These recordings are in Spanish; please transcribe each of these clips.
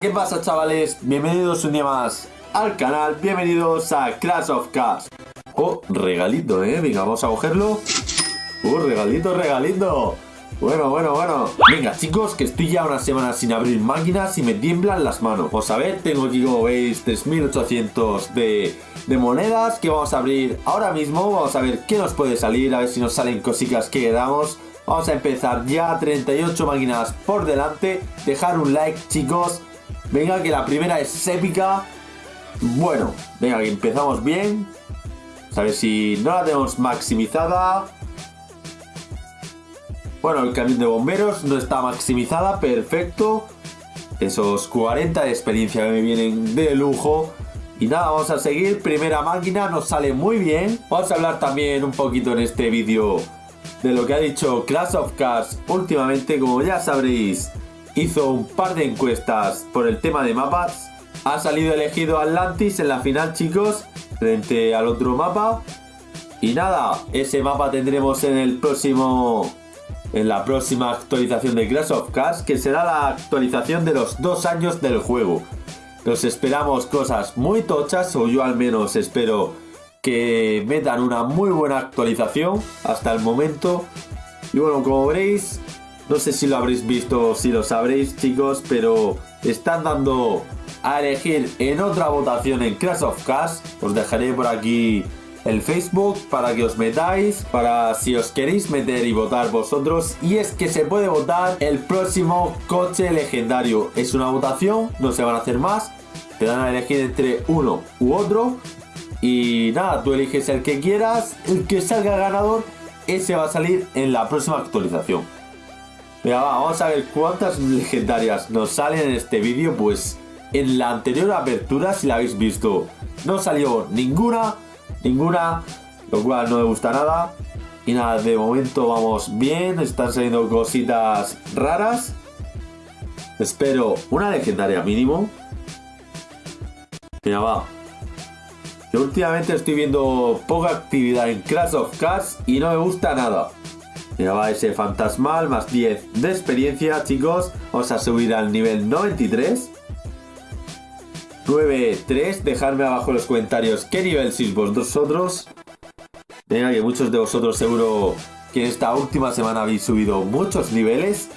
¿Qué pasa chavales? Bienvenidos un día más al canal, bienvenidos a Clash of Cars Oh, regalito, eh, venga, vamos a cogerlo. Uh, regalito, regalito. Bueno, bueno, bueno. Venga chicos, que estoy ya una semana sin abrir máquinas y me tiemblan las manos. Vamos a ver, tengo aquí como veis 3800 de, de monedas que vamos a abrir ahora mismo. Vamos a ver qué nos puede salir, a ver si nos salen cositas que quedamos Vamos a empezar ya, 38 máquinas por delante. Dejar un like chicos Venga, que la primera es épica. Bueno, venga, que empezamos bien. A ver si no la tenemos maximizada. Bueno, el camión de bomberos no está maximizada, perfecto. Esos 40 de experiencia que me vienen de lujo. Y nada, vamos a seguir. Primera máquina, nos sale muy bien. Vamos a hablar también un poquito en este vídeo de lo que ha dicho Clash of Cars últimamente. Como ya sabréis, hizo un par de encuestas por el tema de mapas. Ha salido elegido Atlantis en la final, chicos, frente al otro mapa. Y nada, ese mapa tendremos en el próximo... En la próxima actualización de Clash of Cars, que será la actualización de los dos años del juego. Nos esperamos cosas muy tochas, o yo al menos espero que metan una muy buena actualización hasta el momento. Y bueno, como veréis, no sé si lo habréis visto o si lo sabréis chicos, pero están dando a elegir en otra votación en Crash of Cars. Os dejaré por aquí el Facebook para que os metáis, para si os queréis meter y votar vosotros. Y es que se puede votar el próximo coche legendario. Es una votación, no se van a hacer más. Te dan a elegir entre uno u otro. Y nada, tú eliges el que quieras. El que salga ganador, ese va a salir en la próxima actualización. Mira, vamos a ver cuántas legendarias nos salen en este vídeo. Pues en la anterior apertura, si la habéis visto, no salió ninguna, ninguna, lo cual no me gusta nada. Y nada, de momento vamos bien, están saliendo cositas raras. Espero una legendaria mínimo. Mira, va. Yo últimamente estoy viendo poca actividad en Crash of Cars y no me gusta nada. Va ese fantasmal, más 10 de experiencia, chicos. Vamos a subir al nivel 93. 9-3, dejadme abajo en los comentarios qué nivel sois vosotros. Venga, que muchos de vosotros seguro que esta última semana habéis subido muchos niveles.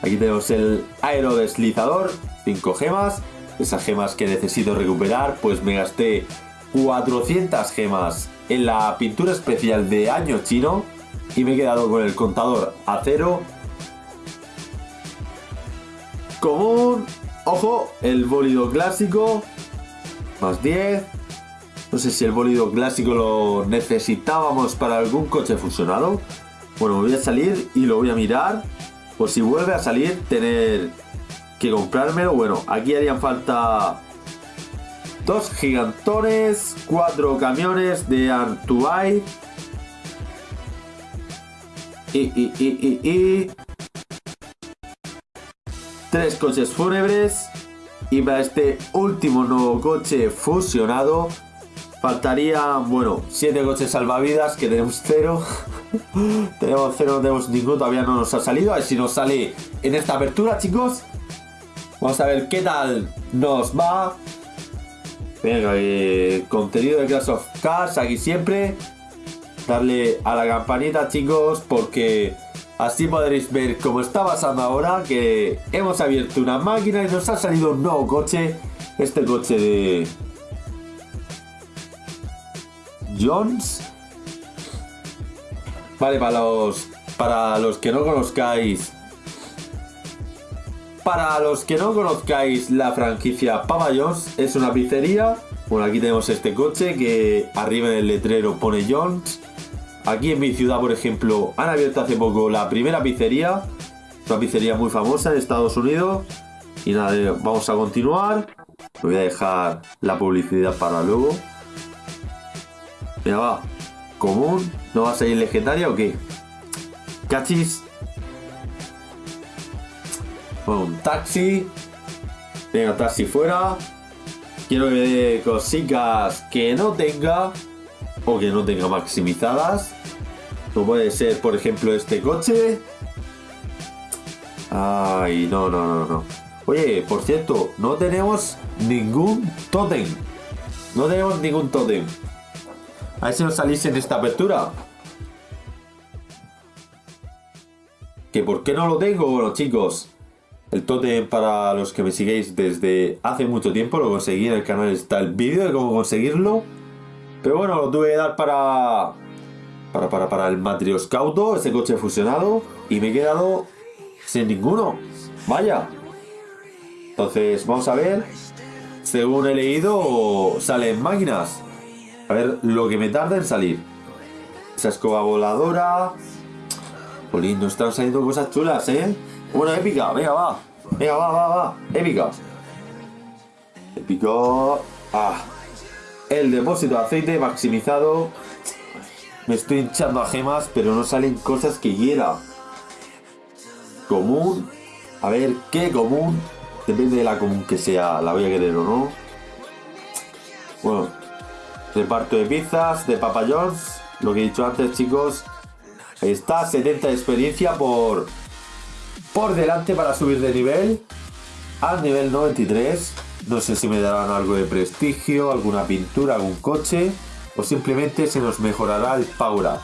Aquí tenemos el aerodeslizador, 5 gemas. Esas gemas que necesito recuperar, pues me gasté 400 gemas en la pintura especial de año chino y me he quedado con el contador a cero. Común, ojo, el bólido clásico, más 10. No sé si el bólido clásico lo necesitábamos para algún coche fusionado. Bueno, voy a salir y lo voy a mirar. Por si vuelve a salir, tener que comprármelo. Bueno, aquí harían falta dos gigantones, cuatro camiones de Artuay y, y, y, Tres coches fúnebres. Y para este último nuevo coche fusionado faltarían, bueno, siete coches salvavidas que tenemos cero. tenemos cero, no tenemos ninguno, todavía no nos ha salido. A ver si nos sale en esta apertura, chicos. Vamos a ver qué tal nos va. Venga, eh, contenido de Clash of Cars aquí siempre darle a la campanita chicos porque así podréis ver cómo está pasando ahora que hemos abierto una máquina y nos ha salido un nuevo coche este coche de Jones. Vale para los para los que no conozcáis para los que no conozcáis la franquicia Papa Jones es una pizzería. Bueno aquí tenemos este coche que arriba en el letrero pone Jones Aquí en mi ciudad, por ejemplo, han abierto hace poco la primera pizzería. Una pizzería muy famosa en Estados Unidos. Y nada, eh, vamos a continuar. voy a dejar la publicidad para luego. Mira, va. Común. ¿No va a salir legendaria o qué? Cachis. Bueno, un taxi. Venga, taxi fuera. Quiero que me dé cositas que no tenga o que no tenga maximizadas. Como puede ser, por ejemplo, este coche. Ay, no, no, no, no. Oye, por cierto, no tenemos ningún totem. No tenemos ningún totem. A ver si nos salís en esta apertura. ¿Que por qué no lo tengo? Bueno, chicos, el totem para los que me sigáis desde hace mucho tiempo, lo conseguí en el canal, está el vídeo de cómo conseguirlo. Pero bueno, lo tuve que dar para, para, para, para el Matrioscauto, ese coche fusionado, y me he quedado sin ninguno. Vaya. Entonces, vamos a ver. Según he leído, salen máquinas. A ver lo que me tarda en salir. Esa escoba voladora. Jolín, nos están saliendo cosas chulas, ¿eh? Una épica, venga, va. Venga, va, va, va. Épica. Épica. Ah. El depósito de aceite maximizado. Me estoy hinchando a gemas, pero no salen cosas que quiera. Común. A ver, ¿qué común? Depende de la común que sea, la voy a querer o no. Bueno, reparto de pizzas, de papayons. Lo que he dicho antes, chicos. Ahí está, 70 de experiencia por, por delante para subir de nivel al nivel 93. No sé si me darán algo de prestigio, alguna pintura, algún coche o simplemente se nos mejorará el power up.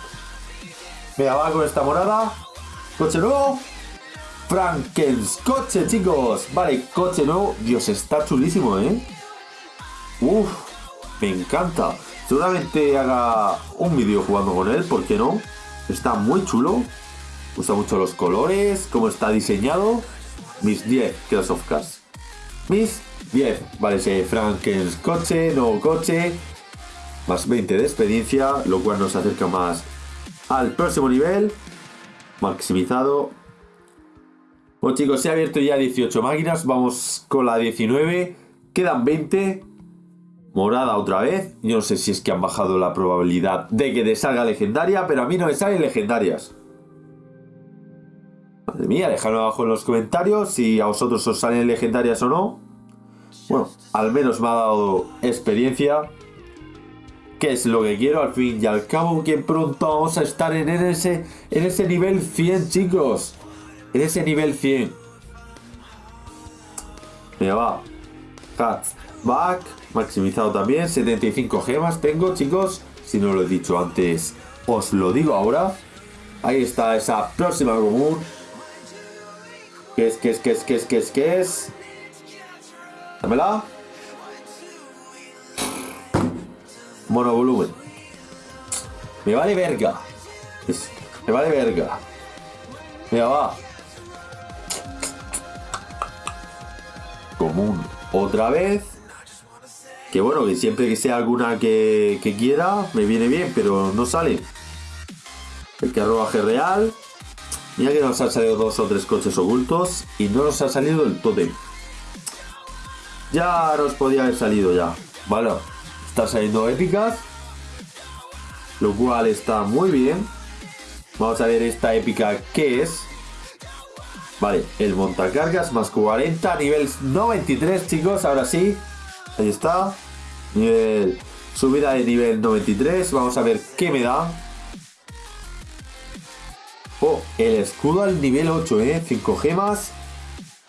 Venga, va con esta morada. Coche nuevo. Frankens coche, chicos. Vale, coche nuevo. Dios, está chulísimo, ¿eh? Uf, me encanta. Seguramente haga un vídeo jugando con él, ¿por qué no? Está muy chulo. Gustan mucho los colores, cómo está diseñado. Mis 10 Clash of Cars. Mis 10. Vale, ese Frankens coche, nuevo coche. Más 20 de experiencia, lo cual nos acerca más al próximo nivel. Maximizado. Bueno chicos, se ha abierto ya 18 máquinas. Vamos con la 19. Quedan 20. Morada otra vez. Yo no sé si es que han bajado la probabilidad de que te salga legendaria, pero a mí no me salen legendarias. Madre mía, dejadlo abajo en los comentarios si a vosotros os salen legendarias o no. Bueno, al menos me ha dado experiencia. Que es lo que quiero al fin y al cabo que pronto vamos a estar en ese, en ese nivel 100 chicos. En ese nivel 100. Mira, va. Back. Maximizado también. 75 gemas tengo, chicos. Si no lo he dicho antes, os lo digo ahora. Ahí está esa próxima común. ¿Qué es, qué es, qué es, qué es, qué es, qué es? Dámela. Monovolumen. Me vale verga. Me vale verga. Mira, va. Común. Otra vez. Que bueno, que siempre que sea alguna que, que quiera, me viene bien, pero no sale. El carruaje real. Mira que nos han salido dos o tres coches ocultos y no nos ha salido el totem. Ya nos podía haber salido ya. Vale, está saliendo épicas. Lo cual está muy bien. Vamos a ver esta épica que es. Vale, el montacargas más 40, nivel 93 chicos, ahora sí. Ahí está. Nivel, subida de nivel 93. Vamos a ver qué me da. Oh, el escudo al nivel 8, ¿eh? 5 gemas.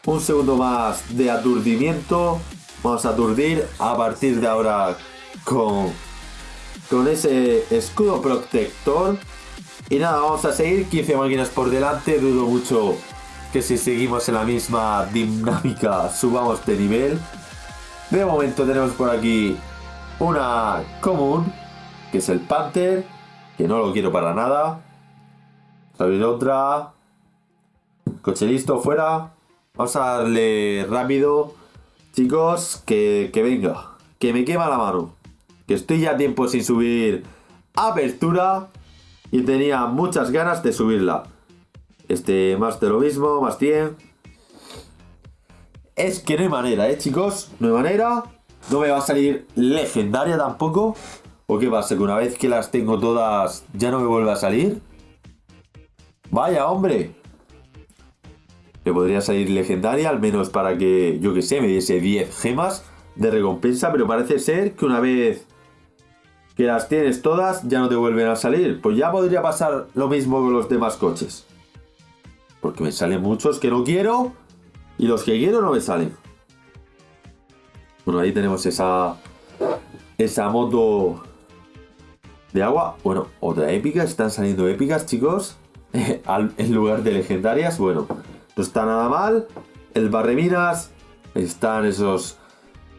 Un segundo más de aturdimiento. Vamos a aturdir a partir de ahora con, con ese escudo protector. Y nada, vamos a seguir 15 máquinas por delante. Dudo mucho que si seguimos en la misma dinámica subamos de nivel. De momento tenemos por aquí una común, que es el Panther, que no lo quiero para nada. Abrir otra. Coche listo, fuera. Vamos a darle rápido. Chicos, que, que venga. Que me quema la mano. Que estoy ya tiempo sin subir apertura. Y tenía muchas ganas de subirla. Este, más de lo mismo, más 100. Es que no hay manera, ¿eh, chicos? No hay manera. No me va a salir legendaria tampoco. ¿O qué pasa? Que una vez que las tengo todas, ya no me vuelve a salir. Vaya, hombre. Me podría salir legendaria, al menos para que, yo que sé, me diese 10 gemas de recompensa. Pero parece ser que una vez que las tienes todas, ya no te vuelven a salir. Pues ya podría pasar lo mismo con los demás coches. Porque me salen muchos que no quiero. Y los que quiero no me salen. Bueno, ahí tenemos esa... Esa moto de agua. Bueno, otra épica. Están saliendo épicas, chicos. en lugar de legendarias. Bueno, no está nada mal. El barreminas. Están esos...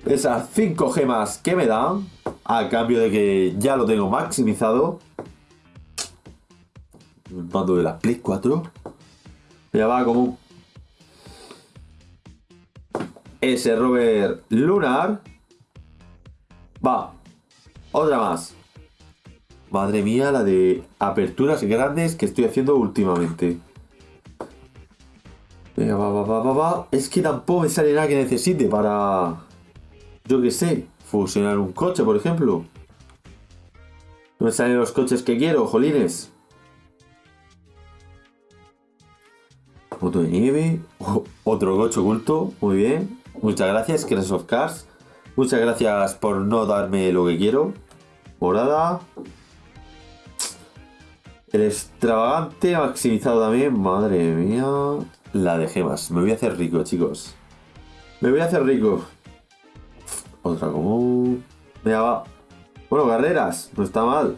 Esas 5 gemas que me dan. A cambio de que ya lo tengo maximizado. El mando de la Play 4. Ya va como ese rover lunar. Va. Otra más. Madre mía, la de aperturas grandes que estoy haciendo últimamente. Venga, va, va, va, va. Es que tampoco me sale nada que necesite para... Yo qué sé. Fusionar un coche, por ejemplo. No me salen los coches que quiero, jolines. Moto de nieve. otro coche oculto. Muy bien. Muchas gracias, Crash of Cars. Muchas gracias por no darme lo que quiero. Morada. El extravagante maximizado también. Madre mía. La de gemas. Me voy a hacer rico, chicos. Me voy a hacer rico. Otra común. Mira, va. Bueno, carreras. No está mal.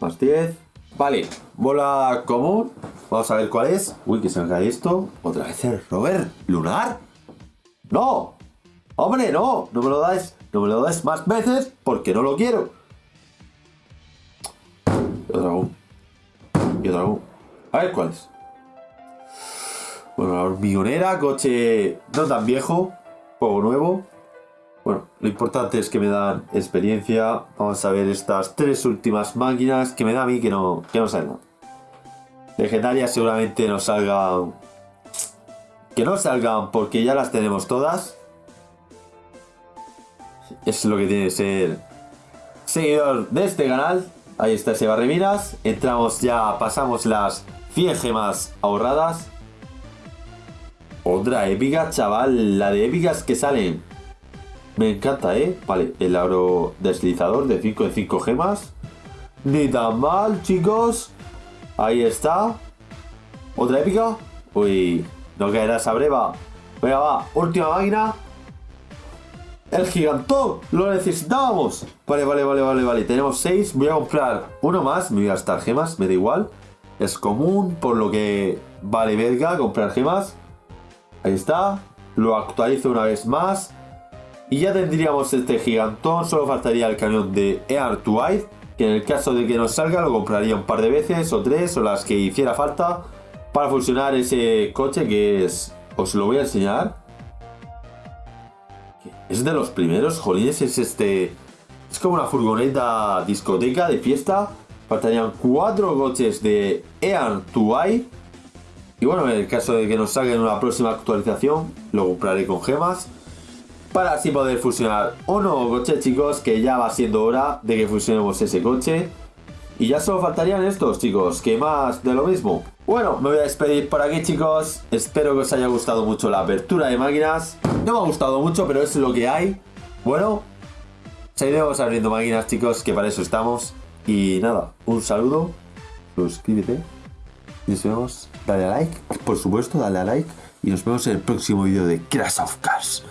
Más 10. Vale. Bola común. Vamos a ver cuál es. Uy, que se me cae esto. Otra vez el rover lunar. ¡No! ¡Hombre, no! No me lo das. No me lo das más veces porque no lo quiero. Otra común. Otra común. A ver cuál es. Bueno, la hormigonera, coche no tan viejo, poco nuevo. Bueno, lo importante es que me dan experiencia. Vamos a ver estas tres últimas máquinas que me da a mí que no, que no salgan. Legendarias seguramente no salgan... Que no salgan porque ya las tenemos todas. Es lo que tiene que ser seguidor de este canal. Ahí está ese barremiras. Entramos ya, pasamos las 100 gemas ahorradas. Otra épica, chaval. La de épicas que salen. Me encanta, ¿eh? Vale, el aro deslizador de 5 de 5 gemas. Ni tan mal, chicos. Ahí está. Otra épica. Uy, no caerá esa breva. Venga, va. Última máquina. El gigantón. Lo necesitábamos. Vale, vale, vale, vale, vale. Tenemos 6. Voy a comprar uno más. Me voy a gastar gemas. Me da igual. Es común, por lo que vale verga comprar gemas. Ahí está. Lo actualizo una vez más. Y ya tendríamos este gigantón. Solo faltaría el cañón de Air to Que en el caso de que no salga lo compraría un par de veces o tres o las que hiciera falta. Para fusionar ese coche que es... Os lo voy a enseñar. Es de los primeros, jolines, es este... Es como una furgoneta discoteca de fiesta. Faltarían cuatro coches de Air to y bueno, en el caso de que nos salga en una próxima actualización, lo compraré con gemas. Para así poder fusionar un nuevo coche, chicos, que ya va siendo hora de que fusionemos ese coche. Y ya solo faltarían estos, chicos, que más de lo mismo. Bueno, me voy a despedir por aquí, chicos. Espero que os haya gustado mucho la apertura de máquinas. No me ha gustado mucho, pero es lo que hay. Bueno, seguiremos abriendo máquinas, chicos, que para eso estamos. Y nada, un saludo. Suscríbete. Y nos vemos. Dale a like, por supuesto, dale a like. Y nos vemos en el próximo vídeo de Crash of Cars.